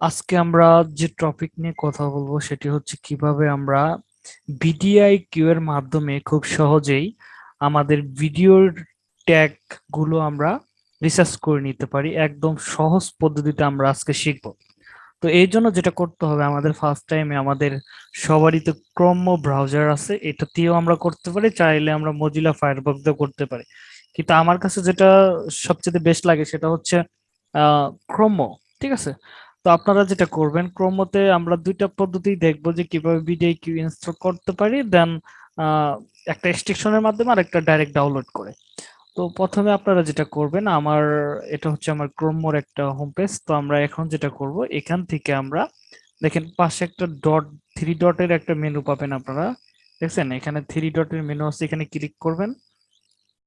আজকে আমরা যে টপিক নিয়ে কথা বলব সেটি হচ্ছে কীভাবে আমরা বিডিআই কিউ এর মাধ্যমে খুব সহজেই আমাদের ভিডিওর ট্যাগগুলো আমরা রিসার্চ করে নিতে পারি, একদম সহজ পদ্ধতিতে আমরা আজকে শিখব। তো এই জন্য যেটা করতে হবে, আমাদের ফার্স্ট টাইমে আমাদের সবারই তো ক্রম ব্রাউজার আছে, এটা দিয়েও আমরা করতে পারি, চাইলে আমরা মজিলা ফায়ারবক্স দিয়ে করতে পারি। কিন্তু আমার কাছে যেটা সবচেয়ে বেস্ট লাগে সেটা হচ্ছে ক্রোমো ঠিক আছে? তো আপনারা যেটা করবেন, ক্রোমোতে আমরা দুইটা পদ্ধতি দেখব যে কীভাবে ভিডিও কিউ ইনস্টল করতে পারি দেন একটা এক্সটেনশনের মাধ্যমে আর একটা ডাইরেক্ট ডাউনলোড করে। তো প্রথমে আপনারা যেটা করবেন, আমার, এটা হচ্ছে আমার ক্রোমোর একটা হোম পেজ তো আমরা এখন যেটা করব, এখান থেকে আমরা, দেখেন পাশে একটা ডট থ্রি ডটের একটা মেনু পাবেন আপনারা, দেখছেন? এখানে থ্রি ডটের মেনু আছে, এখানে ক্লিক করবেন।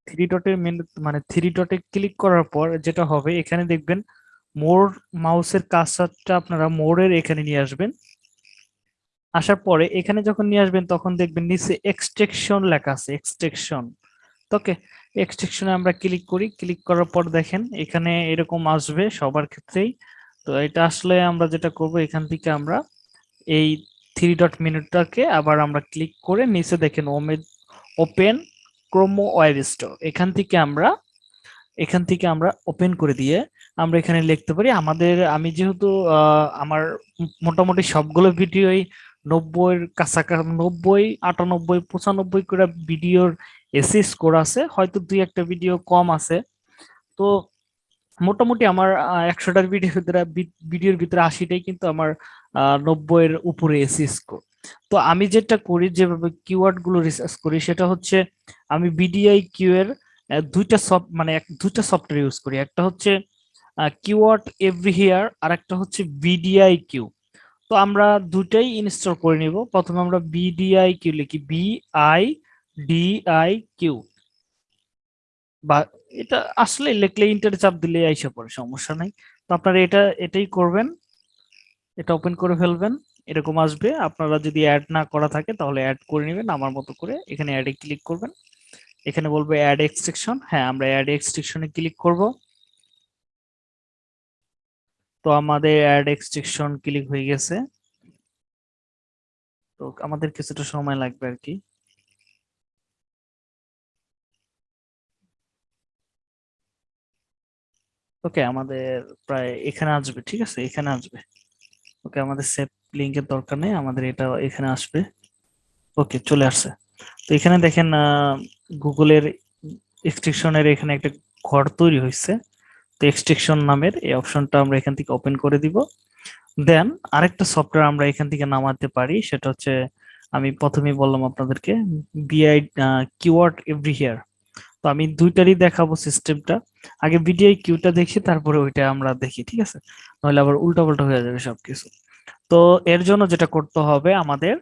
থ্রি ডটের মেনু মানে থ্রি ডটে ক্লিক করার পর যেটা হবে, এখানে দেখবেন মোর মাউসের কাজটা আপনারা মোরের এখানে নিয়ে আসবেন। আসার পরে এখানে যখন নিয়ে আসবেন, তখন দেখবেন নিচে এক্সট্রেকশন লেখা আছে এক্সট্রেকশন ওকে এক্সট্রেকশনে আমরা ক্লিক করি ক্লিক করার পর দেখেন এখানে এরকম আসবে সবার ক্ষেত্রেই। তো এটা আসলে আমরা যেটা করব, এখান থেকে আমরা এই থ্রি ডট মিনিটটাকে আবার আমরা ক্লিক করে নিচে দেখেন ওপেন ক্রোমো ওয়েব স্টোর এখান থেকে আমরা, এখান থেকে আমরা ওপেন করে দিয়ে আমরা এখানে লিখতে পারি। আমাদের, আমি যেহেতু আমার মোটামুটি সবগুলো ভিডিওই নব্বইয়ের কাছাকাছি নব্বই, আটানব্বই, পঁচানব্বই করে ভিডিওর এসি স্কোর আছে। হয়তো দুই একটা ভিডিও কম আছে। তো মোটামুটি আমার একশোটার ভিডিও ভিতরে ভিডিওর ভিতরে আশিটাই কিন্তু আমার নব্বইয়ের উপরে এসি স্কোর তো আমি যেটা করি, যেভাবে কিওয়ার্ডগুলো রিসার্চ করি, সেটা হচ্ছে আমি বিডিআই কিউ এর দুইটা সফট মানে দুইটা সফটওয়্যার ইউজ করি। একটা হচ্ছে কিওয়ার্ড এভরি হিয়ার আর একটা হচ্ছে বিডিআই কিউ তো আমরা দুটাই ইনস্টল করে নিব। প্রথমে আমরা বিডিআই কিউ লিখি B I D I Q বা এটা আসলে লিখলে ইন্টার চাপ দিলে আইসা পড়ে, সমস্যা নাই। তো আপনারা এটা, এটাই করবেন। এটা ওপেন করে ফেলবেন। এরকম আসবে। আপনারা যদি অ্যাড না করা থাকে, তাহলে অ্যাড করে নেবেন। আমার মতো করে এখানে অ্যাডে ক্লিক করবেন। এখানে বলবে অ্যাড এক্সট্রেকশন হ্যাঁ আমরা অ্যাড এক্সট্রেকশনে ক্লিক করব। তো আমাদের অ্যাড এক্সট্রেকশন ক্লিক হয়ে গেছে। তো আমাদের কিছুটা সময় লাগবে আর কি। ওকে আমাদের প্রায় এখানে আসবে, ঠিক আছে? এখানে আসবে। ওকে আমাদের সেভ লিঙ্কের দরকার নেই, আমাদের এটা এখানে আসবে। ওকে চলে আসছে। তো এখানে দেখেন গুগলের এক্সট্রিকশনের এখানে একটা ঘর তৈরি হয়েছে। তো এক্সট্রিকশন নামের এই অপশনটা আমরা এখান থেকে ওপেন করে দিব। দেন আরেকটা সফটওয়্যার আমরা এখান থেকে নামাতে পারি, সেটা হচ্ছে আমি প্রথমেই বললাম আপনাদেরকে বিআই কিওয়ার্ড এভরি হিয়ার তো আমি দুইটারই দেখাবো সিস্টেমটা আগে বিডিআই কিউটা দেখি, তারপরে ওইটা আমরা দেখি, ঠিক আছে? নাহলে আবার উল্টা পাল্টা হয়ে যাবে সবকিছু। তো এর জন্য যেটা করতে হবে আমাদের,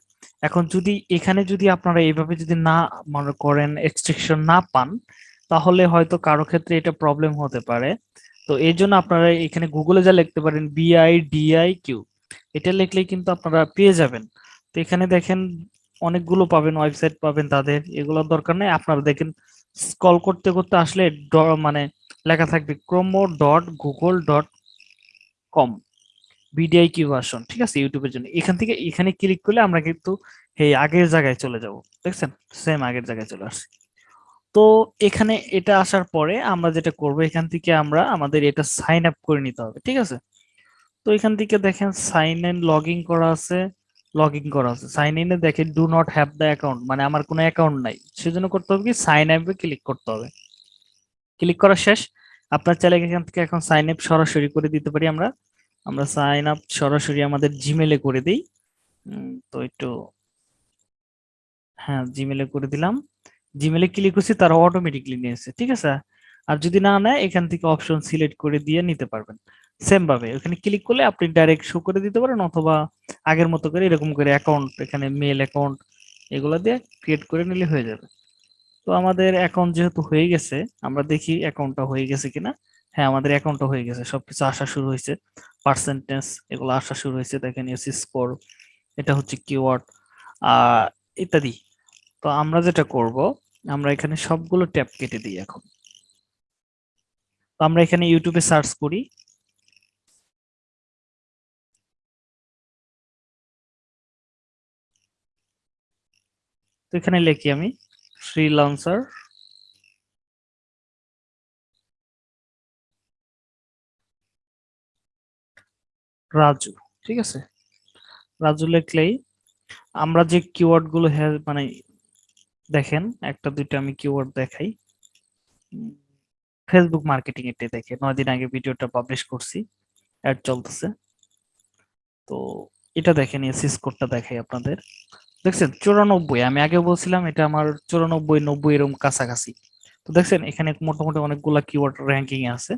এখন যদি, এখানে যদি আপনারা এইভাবে যদি না মনে করেন এক্সট্রিকশন না পান, তাহলে হয়তো কারও ক্ষেত্রে এটা প্রবলেম হতে পারে। তো এই জন্য আপনারা এখানে গুগলে যা লিখতে পারেন বিআই ডিআই কিউ এটা লিখলেই কিন্তু আপনারা পেয়ে যাবেন। তো এখানে দেখেন অনেকগুলো পাবেন ওয়েবসাইট পাবেন তাদের, এগুলোর দরকার নেই। আপনারা দেখেন স্কল করতে করতে আসলে মানে লেখা থাকবে chrome dot Google dot com BDI Q version ঠিক আছে? ইউটিউবের জন্য। এখান থেকে এখানে ক্লিক করলে আমরা কিন্তু, এই আগের জায়গায় চলে যাব, দেখছেন? সেম আগের জায়গায় চলে আসছি। তো এখানে এটা আসার পরে আমরা যেটা করব, এখান থেকে আমরা আমাদের এটা সাইন আপ করে নিতে হবে, ঠিক আছে? তো এখান থেকে দেখেন সাইন ইন লগ ইন করা আছে লগ ইন করা আছে। সাইন ইনে দেখেন do not have the account মানে আমার কোনো অ্যাকাউন্ট নাই। সেজন্য করতে হবে কি? সাইন আপে ক্লিক করতে হবে। ক্লিক করা শেষ। আপনার চাইলে এখান থেকে এখন সাইন আপ সরাসরি করে দিতে পারি আমরা। আমরা সাইন আপ সরাসরি আমাদের জিমেলে করে দিই। তো একটু হ্যাঁ জিমেলে করে দিলাম। জিমেলে ক্লিক করছি, তারা অটোমেটিকলি নিয়েছে ঠিক আছে? আর যদি না নেয়, এখান থেকে অপশন সিলেক্ট করে দিয়ে নিতে পারবেন। সেম ভাবে, ওখানে ক্লিক করলে আপনি ডাইরেক্ট শো করে দিতে পারেন অথবা আগের মতো করে এরকম করে অ্যাকাউন্ট এখানে মেল অ্যাকাউন্ট এগুলো দিয়ে ক্রিয়েট করে নিলে হয়ে যাবে। তো আমাদের অ্যাকাউন্ট যেহেতু হয়ে গেছে, আমরা দেখি অ্যাকাউন্টটা হয়ে গেছে কিনা। হ্যাঁ আমাদের অ্যাকাউন্টটা হয়ে গেছে, সবকিছু আসা শুরু হয়েছে। পার্সেন্টেজ এগুলো আসা শুরু হয়েছে, দেখেন এসি স্কোর এটা হচ্ছে কিওয়ার্ড আহ, ইত্যাদি। তো আমরা যেটা করব, আমরা এখানে সবগুলো ট্যাব কেটে দিই এখন। তো আমরা এখানে ইউটিউবে সার্চ করি। তো এখানে লিখি আমি ফ্রিলান্সার রাজু, ঠিক আছে? রাজু লিখলেই আমরা যে কিওয়ার্ডগুলো হ্যাঁ, মানে দেখেন, একটা, দুইটা আমি কিওয়ার্ড দেখাই। ফেসবুক মার্কেটিং এটা দেখে নয় দিন আগে ভিডিওটা পাবলিশ করছি অ্যাড চলতেছে। তো এটা দেখেন এসিস কোডটা দেখাই আপনাদের। দেখছেন, চুরানব্বই, আমি আগে বলছিলাম এটা আমার চুরানব্বই, নব্বই এরকম কাছাকাছি। তো দেখছেন, এখানে মোটামুটি অনেকগুলা কিওয়ার্ড র্যাঙ্কিং আছে।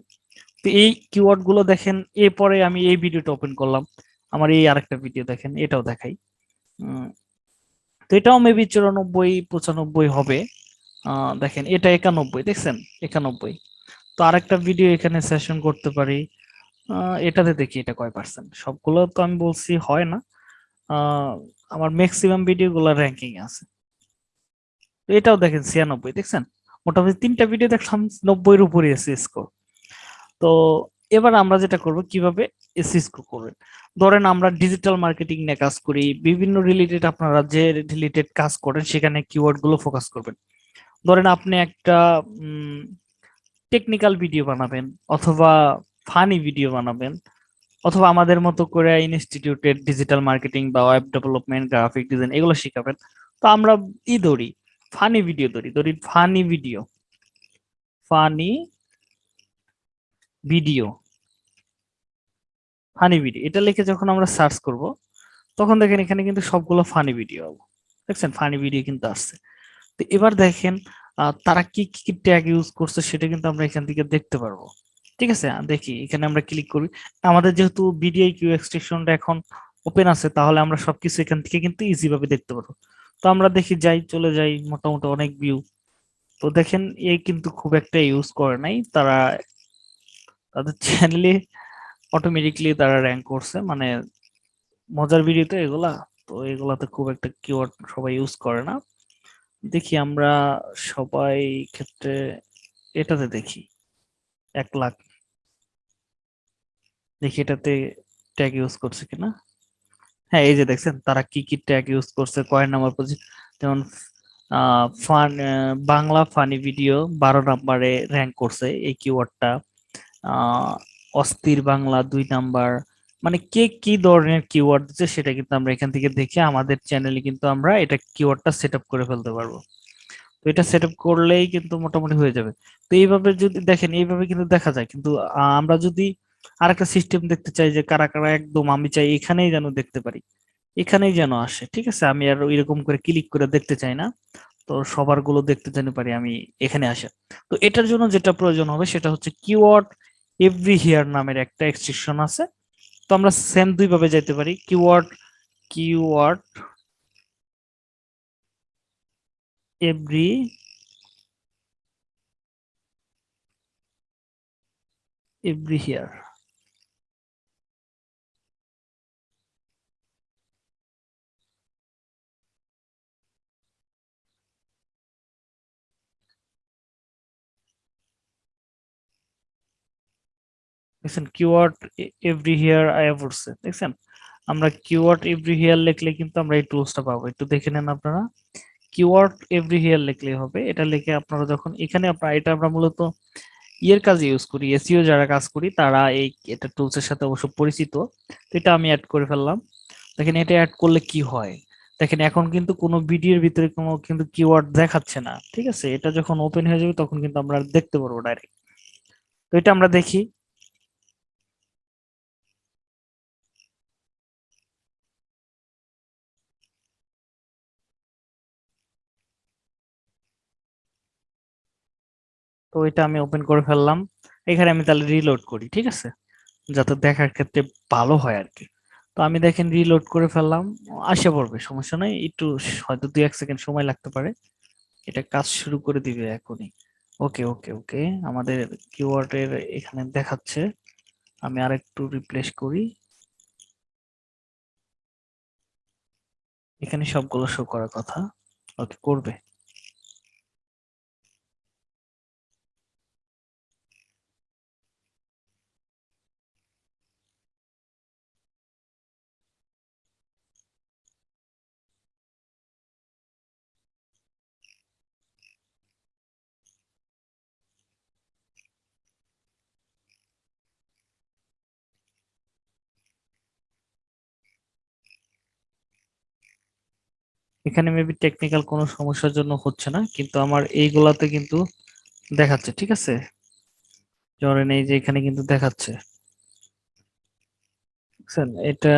তো এই কিওয়ার্ডগুলো দেখেন, এরপরে আমি এই ভিডিওটা ওপেন করলাম। আমার এই আরেকটা ভিডিও দেখেন, এটাও দেখাই। তো এটাও মেবি চুরানব্বই, পঁচানব্বই হবে। দেখেন, এটা একানব্বই, দেখছেন? একানব্বই। তো আরেকটা ভিডিও এখানে সেশন করতে পারি। এটাতে দেখি এটা কয় পার্সেন্ট সবগুলো তো আমি বলছি হয় না। আমার ম্যাক্সিমাম ভিডিও গুলো র্যাঙ্কিং আছে। এটাও দেখেন, ছিয়ানব্বই, দেখছেন? মোটামুটি তিনটা ভিডিও দেখলাম, নব্বইয়ের উপরে আছে স্কোর তো এবার আমরা যেটা করব, কীভাবে এসি স্কোর করবেন। ধরেন আমরা ডিজিটাল মার্কেটিং নিয়ে কাজ করি, বিভিন্ন রিলেটেড আপনারা যে রিলেটেড কাজ করেন সেখানে কিওয়ার্ডগুলো ফোকাস করবেন। ধরেন আপনি একটা টেকনিক্যাল ভিডিও বানাবেন অথবা ফানি ভিডিও বানাবেন অথবা আমাদের মতো করে ইনস্টিটিউটের ডিজিটাল মার্কেটিং বা ওয়েব ডেভেলপমেন্ট গ্রাফিক ডিজাইন এগুলো শিখাবেন। তো আমরা ই ধরি ফানি ভিডিও ধরি ধরি funny video funny video funny video এটা লিখে যখন আমরা সার্চ করব, তখন দেখেন এখানে কিন্তু সবগুলো ফানি ভিডিও দেখছেন? ফানি ভিডিও কিন্তু আসছে। তো এবার দেখেন তারা কি কি ট্যাগ ইউজ করছে সেটা কিন্তু আমরা এখান থেকে দেখতে পারব। ঠিক আছে? দেখি, এখানে আমরা ক্লিক করি। আমাদের যেহেতু বিডিআই কিউ এক্সটেনশনটা এখন ওপেন আছে, তাহলে আমরা সবকিছু এখান থেকে কিন্তু ইজি ভাবে দেখতে পারব। তো আমরা দেখি, যাই, চলে যাই, মোটামুটি অনেক ভিউ তো দেখেন এই কিন্তু খুব একটা ইউজ করে নাই। তারা, তাদের চ্যানেলে অটোমেটিকলি তারা র্যাঙ্ক করছে মানে মজার ভিডিও তো এগুলা, তো এগুলাতে খুব একটা কিওয়ার্ড সবাই ইউজ করে না। দেখি আমরা সবাই ক্ষেত্রে এটাতে দেখি, এক লাখ। দেখি এটাতে ট্যাগ ইউজ করছে কিনা। হ্যাঁ এই যে দেখছেন, তারা কি কি ট্যাগ ইউজ করছে কয়েন নাম্বার পজিশন যেমন ফান বাংলা ফানি ভিডিও বারো নাম্বারে র্যাঙ্ক করছে এই কিওয়ার্ডটা অস্থির বাংলা দুই নাম্বার। মানে কে কি ধরনের কিওয়ার্ড দিচ্ছে সেটা কিন্তু আমরা এখান থেকে দেখে আমাদের চ্যানেলে কিন্তু আমরা এটা কিওয়ার্ডটা সেট করে ফেলতে পারব। তো এটা সেট করলেই কিন্তু মোটামুটি হয়ে যাবে। তো এইভাবে যদি, দেখেন, এইভাবে কিন্তু দেখা যায়। কিন্তু আমরা যদি আরেকটা সিস্টেম দেখতে চাই যে কারা কারা একদম আমি চাই এখানেই যেন দেখতে পারি। এখানেই যেন আসে, ঠিক আছে? আমি আর এরকম করে ক্লিক করে দেখতে চাই না। তো সবারগুলো দেখতে যেন পারি আমি এখানে আসে। তো এটার জন্য যেটা প্রয়োজন হবে সেটা হচ্ছে কিওয়ার্ড এভরি হিয়ার নামের একটা এক্সট্রিকশন আছে। তো আমরা সেম দুই ভাবে যেতে পারি keyword keyword every every here দেখছেন কিওয়ার্ড এভরি হিয়ার আয়া পড়ছে দেখছেন? আমরা কিওয়ার্ড এভরি হিয়ার লিখলে কিন্তু আমরা এই টুলসটা পাবো। একটু দেখে নেন আপনারা। কিওয়ার্ড এভরি হিয়ার লিখলে হবে। এটা লিখে আপনারা যখন, এখানে আপনারা এটা আমরা মূলত ইয়ের কাজে ইউজ করি এসিও যারা কাজ করি, তারা এই, এটা টুলসের সাথে অবশ্য পরিচিত। তো এটা আমি অ্যাড করে ফেললাম। দেখেন, এটা অ্যাড করলে কি হয়? দেখেন, এখন কিন্তু কোনো ভিডিওর ভিতরে কোনো কিন্তু কিওয়ার্ড দেখাচ্ছে না। ঠিক আছে? এটা যখন ওপেন হয়ে যাবে, তখন কিন্তু আমরা দেখতে পারব ডাইরেক্ট তো এটা আমরা দেখি। তো এটা আমি ওপেন করে ফেললাম। এখানে আমি তাহলে রিলোড করি, ঠিক আছে? যাতে দেখার ক্ষেত্রে ভালো হয় আর কি তো আমি দেখেন রিলোড করে ফেললাম। আসে পড়বে, সমস্যা নাই। একটু হয়তো দুই এক সেকেন্ড সময় লাগতে পারে। এটা কাজ শুরু করে দিবে এখনই। ওকে ওকে ওকে আমাদের কিওয়ার্ডের এখানে দেখাচ্ছে। আমি আরেকটু রিপ্লেস করি। এখানে সবগুলো শো করার কথা। ওকে করবে। এখানে মেবি টেকনিক্যাল কোনো সমস্যার জন্য হচ্ছে না, কিন্তু আমার এইগুলাতে কিন্তু দেখাচ্ছে, ঠিক আছে? ধরেন এই যে এখানে কিন্তু দেখাচ্ছে। এটা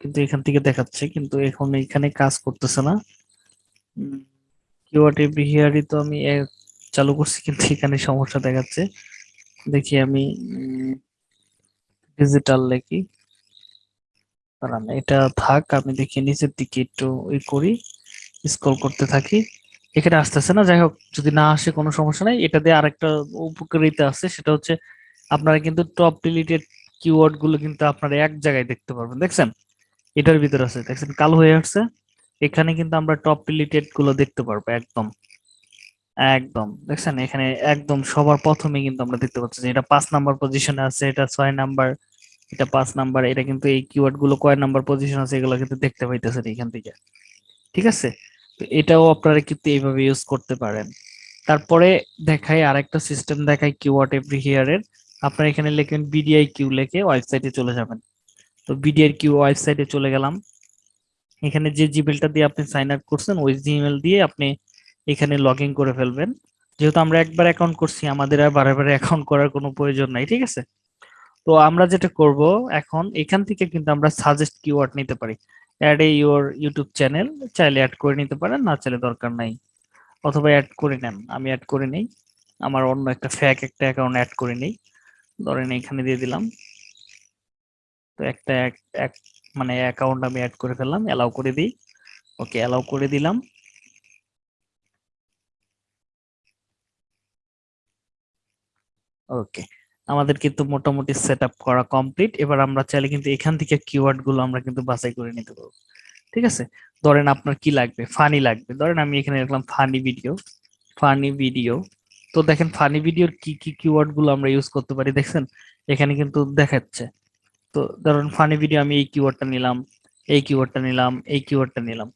কিন্তু এখান থেকে দেখাচ্ছে, কিন্তু এখন এখানে কাজ করতেছে না। কিওয়ার্ড বিহেয়ারই তো আমি চালু করছি, কিন্তু এখানে সমস্যা দেখাচ্ছে। দেখি আমি ডিজিটাল লিখি। দাঁড়ান, এটা থাক, আমি দেখি নিচের দিকে একটু ওই করি স্ক্রল করতে থাকি। এখানে আসতেছে না, যাই হোক, যদি না আসে কোনো সমস্যা নাই। এটা দিয়ে আরেকটা উপকারিতা আছে, সেটা হচ্ছে আপনারা কিন্তু টপ ডিলিটেড কিওয়ার্ডগুলো কিন্তু আপনারা এক জায়গায় দেখতে পারবেন। দেখছেন? এটার ভিতরে আছে, দেখছেন? কালো হয়ে আসছে। এখানে কিন্তু আমরা টপ ডিলিটেডগুলো দেখতে পারব, একদম। একদম, দেখছেন? এখানে একদম সবার প্রথমে কিন্তু আমরা দেখতে পাচ্ছি যে এটা পাঁচ নাম্বার পজিশনে আছে, এটা ছয় নাম্বার এটা পাঁচ নাম্বার, এটা কিন্তু এই কিওয়ার্ডগুলো কয় নাম্বার পজিশন আছে এগুলো কিন্তু দেখতে পাইতেছেন এখান থেকে। ঠিক আছে? তো এটাও আপনারা কিন্তু এইভাবে ইউজ করতে পারেন। তারপরে দেখাই আরেকটা সিস্টেম দেখাই কিওয়ার্ড এভরি হিয়ারের আপনারা এখানে লিখবেন বিডিআই কিউ লিখে ওয়েবসাইটে চলে যাবেন। তো বিডিআই কিউ ওয়েবসাইটে চলে গেলাম। এখানে যে জিমেলটা দিয়ে আপনি সাইন আপ করছেন, ওই জিমেল দিয়ে আপনি এখানে লগ করে ফেলবেন। যেহেতু আমরা একবার অ্যাকাউন্ট করছি, আমাদের আর বারে বারে অ্যাকাউন্ট করার কোনো প্রয়োজন নাই, ঠিক আছে? তো আমরা যেটা করব এখন, এখান থেকে কিন্তু আমরা সাজেস্ট কিওয়ার্ড নিতে পারি। Add a your YouTube channel চাইলে অ্যাড করে নিতে পারেন, না চাইলে দরকার নাই। অথবা অ্যাড করে নেন, আমি অ্যাড করে নেই। আমার অন্য একটা ফ্যাক একটা অ্যাকাউন্ট অ্যাড করে নেই। ধরেন এখানে দিয়ে দিলাম। তো একটা এক মানে অ্যাকাউন্ট আমি অ্যাড করে ফেললাম অ্যালাউ করে দিই। ওকে অ্যালাউ করে দিলাম। ওকে আমাদের কিন্তু মোটামুটি সেট করা কমপ্লিট এবার আমরা চাইলে কিন্তু এখান থেকে কিওয়ার্ডগুলো আমরা কিন্তু বাছাই করে নিতে পারব। ঠিক আছে? ধরেন আপনার কি লাগবে? ফানি লাগবে। ধরেন আমি এখানে রাখলাম ফানি ভিডিও ফানি ভিডিও তো দেখেন ফানি ভিডিওর কি কি কিওয়ার্ডগুলো আমরা ইউজ করতে পারি? দেখছেন? এখানে কিন্তু দেখাচ্ছে। তো ধরুন ফানি ভিডিও আমি এই কিওয়ার্ডটা নিলাম, এই কিওয়ার্ডটা নিলাম, এই কিওয়ার্ডটা নিলাম।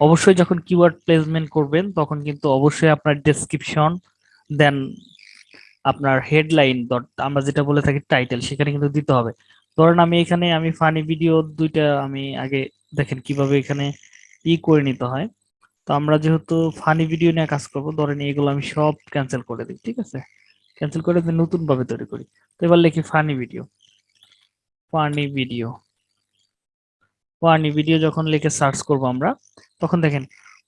অবশ্যই যখন কিওয়ার্ড প্লেসমেন্ট করবেন, তখন কিন্তু অবশ্যই আপনার ডেসক্রিপশন দেন আপনার হেডলাইন আমরা যেটা বলে থাকি টাইটেল সেখানে কিন্তু দিতে হবে। ধরেন আমি এখানে আমি ফানি ভিডিও দুইটা আমি আগে দেখেন কীভাবে এখানে ই করে নিতে হয়। তো আমরা যেহেতু ফানি ভিডিও নিয়ে কাজ করব, ধরেন এগুলো আমি সব ক্যান্সেল করে দিই, ঠিক আছে? ক্যান্সেল করে নতুন ভাবে তৈরি করি। তো এবার লিখি funny video funny video funny video যখন লিখে সার্চ করব আমরা, তখন দেখেন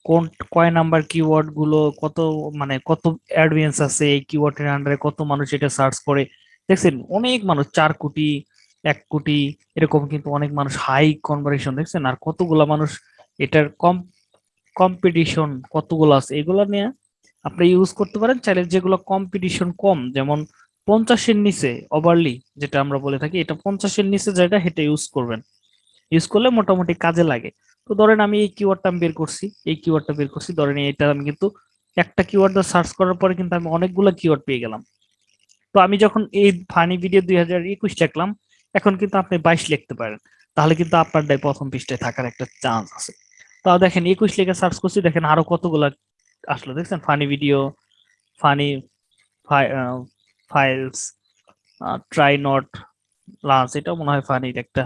কোন, কয় নাম্বার কিওয়ার্ডগুলো, কত মানে কত অ্যাডভেন্স আছে এই কিওয়ার্ডের আন্ডারে কত মানুষ এটা সার্চ করে? দেখছেন, অনেক মানুষ, চার কোটি, এক কোটি, এরকম কিন্তু অনেক মানুষ হাই কনভারেশন দেখছেন? আর কতগুলা মানুষ এটার কম কম্পিটিশন কতগুলো আছে? এগুলো নিয়ে আপনি ইউজ করতে পারেন, চাইলে যেগুলো কম্পিটিশন কম, যেমন পঞ্চাশের নিচে ওভারলি যেটা আমরা বলে থাকি, এটা পঞ্চাশের নিচে যেটা সেটা ইউজ করবেন। ইউজ করলে মোটামুটি কাজে লাগে। তো ধরেন আমি এই কিওয়ার্ডটা আমি বের করছি, এই কিওয়ার্ডটা বের করছি, ধরেন এটা আমি কিন্তু একটা কিওয়ার্ড সার্চ করার পরে কিন্তু আমি অনেকগুলো কিওয়ার্ড পেয়ে গেলাম। তো আমি যখন এই ফানি ভিডিও দুই হাজার একুশ লিখলাম এখন কিন্তু আপনি বাইশ লিখতে পারেন, তাহলে কিন্তু আপনার প্রথম পৃষ্ঠায় থাকার একটা চান্স আছে। তাও দেখেন একুশ লেখা সার্চ করছি, দেখেন আরও কতগুলো আসলো, দেখছেন? Funny video funny files try not lunch এটা মনে হয় ফানির একটা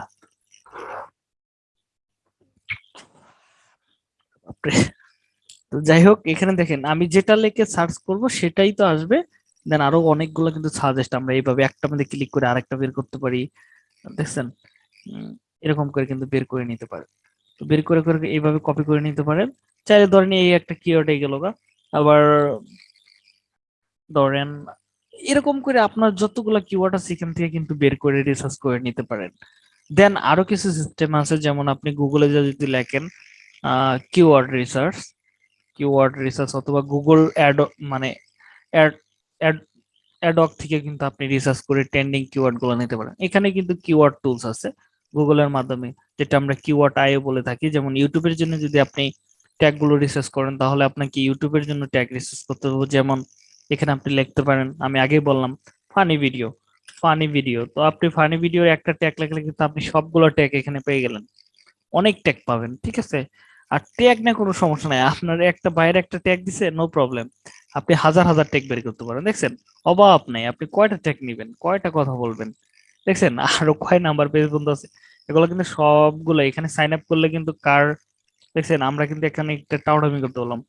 তো যাই হোক এখানে দেখেন, আমি যেটা লেখে সার্চ করব সেটাই তো আসবে। দেন আরও অনেকগুলো কিন্তু সাজেস্ট আমরা এইভাবে একটা মধ্যে ক্লিক করে আরেকটা বের করতে পারি। দেখছেন? এরকম করে কিন্তু বের করে নিতে পারে তো বের করে করে এইভাবে কপি করে নিতে পারেন। চাইলে ধরেন এই একটা কিওয়ার্ড গেল আবার ধরেন, এরকম করে আপনার যতগুলো কিওয়ার্ড আছে এখান থেকে কিন্তু বের করে রিসার্চ করে নিতে পারেন। দেন আরও কিছু সিস্টেম আছে, যেমন আপনি গুগলে যদি লেখেন কিওয়ার্ড রিসার্চ কিওয়ার্ড রিসার্চ অথবা গুগল অ্যাড মানে অ্যাড অ্যাড অ্যাডক থেকে কিন্তু আপনি রিসার্চ করে ট্রেন্ডিং কিওয়ার্ডগুলো নিতে পারেন। এখানে কিন্তু কিওয়ার্ড টুলস আছে। গুগলের মাধ্যমে যেটা আমরা কিওয়ার্ড আইও বলে থাকি, যেমন ইউটিউবের জন্য যদি আপনি ট্যাগগুলো রিসার্চ করেন, তাহলে আপনাকে ইউটিউবের জন্য ট্যাগ রিসার্চ করতে হবে। যেমন এখানে আপনি লিখতে পারেন, আমি আগেই বললাম ফানি ভিডিও ফানি ভিডিও তো আপনি ফানি ভিডিওর একটা ট্যাগ লিখলে কিন্তু আপনি সবগুলো ট্যাগ এখানে পেয়ে গেলেন। অনেক ট্যাগ পাবেন, ঠিক আছে? আর ট্যাগ না কোনো সমস্যা নাই। আপনার একটা বাইরে একটা ট্যাগ দিছে নো প্রবলেম আপনি হাজার হাজার ট্যাগ বের করতে পারেন। দেখছেন? অভাব নাই। আপনি কয়টা ট্যাগ নিবেন? কয়টা কথা বলবেন? দেখছেন? আরও কয় নাম্বার পেজ বন্ধু আছে। এগুলো কিন্তু সবগুলো এখানে সাইন আপ করলে কিন্তু কার, দেখছেন? আমরা কিন্তু এখানে একটা টাউটামি করতে বললাম।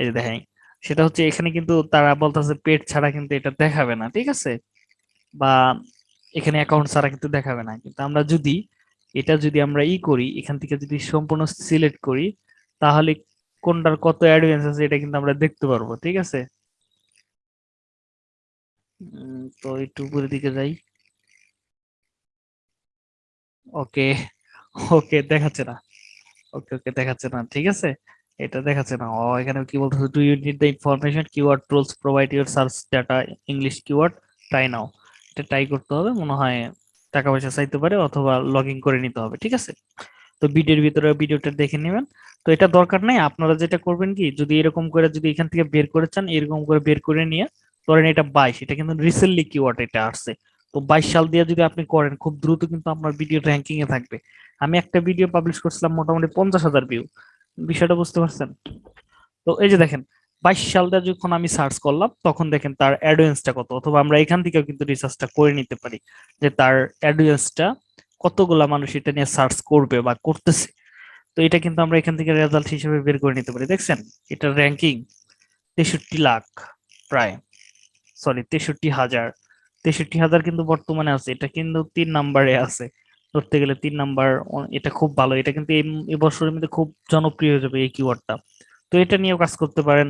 এই যে দেখেন, সেটা হচ্ছে এখানে কিন্তু তারা বলতেছে পেট ছাড়া কিন্তু এটা দেখাবে না, ঠিক আছে? বা এখানে অ্যাকাউন্ট ছাড়া কিন্তু দেখাবে না। কিন্তু আমরা যদি এটা যদি আমরা ই করি, এখান থেকে যদি সম্পূর্ণ সিলেক্ট করি, তাহলে কোনটার কত অ্যাডভান্স আছে এটা কিন্তু আমরা দেখতে পারব, ঠিক আছে? তো একটু উপরের দিকে যাই। ওকে ওকে, দেখাচ্ছে না। ওকে ওকে, দেখাচ্ছে না, ঠিক আছে? এটা দেখাচ্ছে না। ও এখানে কি বলতেছে do you need the information keyword tools provide your search data English keyword try now এটা ট্রাই করতে হবে, মনে হয় টাকা পয়সা চাইতে পারে অথবা লগ করে নিতে হবে, ঠিক আছে? তো ভিডিওর ভিতরে ভিডিওটা দেখে নেবেন। তো এটা দরকার নাই, আপনারা যেটা করবেন কি, যদি এরকম করে যদি এখান থেকে বের করে চান, এরকম করে বের করে নিয়ে ধরেন এটা বাইশ, এটা কিন্তু রিসেন্টলি কিওয়ার্ড এটা আসছে। তো বাইশ সাল দিয়ে যদি আপনি করেন, খুব দ্রুত কিন্তু আপনার ভিডিও র্যাঙ্কিং এ থাকবে। আমি একটা ভিডিও পাবলিশ করছিলাম মোটামুটি পঞ্চাশ হাজার ভিউ বিষয়টা বুঝতে পারছেন? তো এই যে দেখেন বাইশ সালটা যখন আমি সার্চ করলাম, তখন দেখেন তার অ্যাডোয়েন্সটা কত? অথবা আমরা এখান থেকেও কিন্তু রিসার্চটা করে নিতে পারি যে তার অ্যাডোয়েন্সটা কতগুলা মানুষ এটা নিয়ে সার্চ করবে বা করতেছে। তো এটা কিন্তু আমরা এখান থেকে রেজাল্ট হিসেবে বের করে নিতে পারি। দেখছেন, এটা র্যাঙ্কিং তেষট্টি লাখ প্রায়। সরি তেষট্টি হাজার। তেষট্টি হাজার কিন্তু বর্তমানে আছে, এটা কিন্তু তিন নাম্বারে আছে। ধরতে গেলে তিন নাম্বার এটা খুব ভালো। এটা কিন্তু এই বছরের মধ্যে খুব জনপ্রিয় হয়ে যাবে এই কিওয়ার্ডটা তো এটা নিয়েও কাজ করতে পারেন।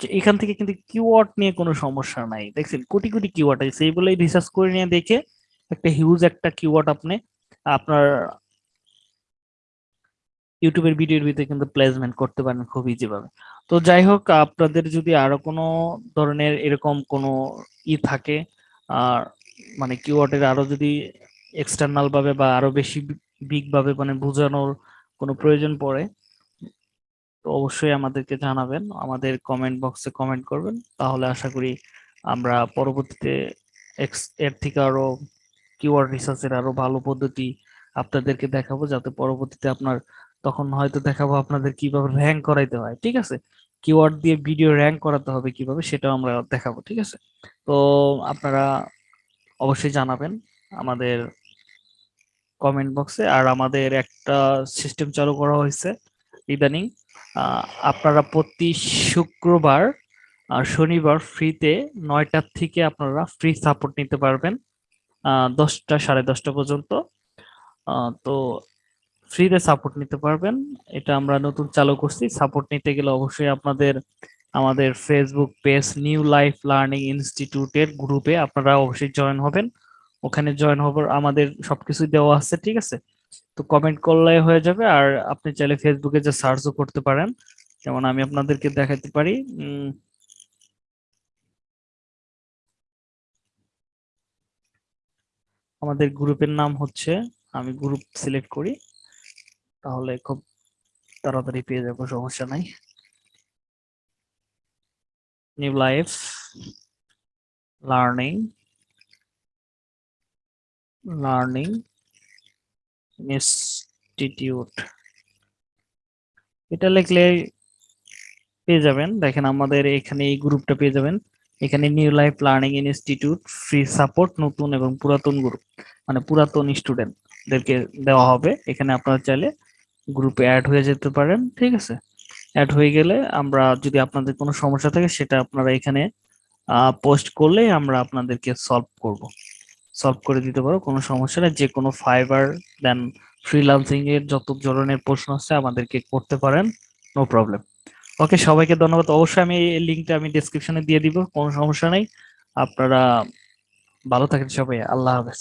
এখান থেকে কিন্তু কিওয়ার্ড নিয়ে কোনো সমস্যা নাই। দেখছেন, কোটি কোটি কিওয়ার্ড আছে। এইগুলোই রিসার্চ করে নিয়ে দেখে একটা হিউজ একটা কিওয়ার্ড আপনি, আপনার ইউটিউবের ভিডিওর ভিতরে কিন্তু প্লেসমেন্ট করতে পারেন খুব ইজি ভাবে। তো যাই হোক, আপনাদের যদি আরও কোনো ধরনের এরকম কোনো ই থাকে, আর মানে কিওয়ার্ডের আরও যদি এক্সটার্নাল ভাবে বা আরও বেশি বিগ ভাবে মানে বোঝানোর কোনো প্রয়োজন পড়ে তো অবশ্যই আমাদেরকে জানাবেন, আমাদের কমেন্ট বক্সে কমেন্ট করবেন। তাহলে আশা করি আমরা পরবর্তীতে এর থেকে আরও কিওয়ার্ড রিসার্চের আরও ভালো পদ্ধতি আপনাদেরকে দেখাবো, যাতে পরবর্তীতে আপনার তখন হয়তো দেখাবো আপনাদের কীভাবে র্যাঙ্ক করাইতে হয়, ঠিক আছে? কিওয়ার্ড দিয়ে ভিডিও র্যাঙ্ক করাতে হবে কীভাবে সেটাও আমরা দেখাবো, ঠিক আছে? তো আপনারা অবশ্যই জানাবেন আমাদের কমেন্ট বক্সে আর আমাদের একটা সিস্টেম চালু করা হয়েছে ইদানিং। আপনারা প্রতি শুক্রবার আর শনিবার ফ্রিতে নয়টার থেকে আপনারা ফ্রি সাপোর্ট নিতে পারবেন দশটা, সাড়ে দশটা পর্যন্ত। তো ফ্রিতে সাপোর্ট নিতে পারবেন। এটা আমরা নতুন চালু করছি। সাপোর্ট নিতে গেলে অবশ্যই আপনাদের, আমাদের Facebook page new life learning ইনস্টিটিউটের গ্রুপে আপনারা অবশ্যই জয়েন হবেন। ওখানে জয়েন হবার, আমাদের সবকিছু দেওয়া আছে, ঠিক আছে? তো কমেন্ট করলে হয়ে যাবে। আর আপনি চাইলে ফেসবুকে যে সার্চও করতে পারেন। যেমন আমি আপনাদেরকে দেখাতে পারি আমাদের গ্রুপের নাম হচ্ছে, আমি গ্রুপ সিলেক্ট করি। তাহলে খুব তাড়াতাড়ি পেয়ে যাব, সমস্যা নাই। New life learning learning institute এটা লিখলে পেয়ে যাবেন। দেখেন আমাদের এখানে এই গ্রুপটা পেয়ে যাবেন। এখানে new life learning institute free support নতুন এবং পুরাতন গ্রুপ মানে পুরাতন স্টুডেন্টদেরকে দেওয়া হবে। এখানে আপনারা চাইলে গ্রুপে অ্যাড হয়ে যেতে পারেন, ঠিক আছে? অ্যাড হয়ে গেলে আমরা যদি আপনাদের কোনো সমস্যা থাকে, সেটা আপনারা এখানে পোস্ট করলে আমরা আপনাদেরকে সলভ করব। সলভ করে দিতে পারো, কোনো সমস্যা না যে কোনো ফাইবার দেন ফ্রিলান্সিং এর যত ধরনের প্রশ্ন আছে আমাদেরকে করতে পারেন নো প্রবলেম ওকে সবাইকে ধন্যবাদ। অবশ্যই আমি এই লিঙ্কটা আমি ডেসক্রিপশনে দিয়ে দিব, কোনো সমস্যা নেই। আপনারা ভালো থাকেন সবাই। আল্লাহ হাফেজ।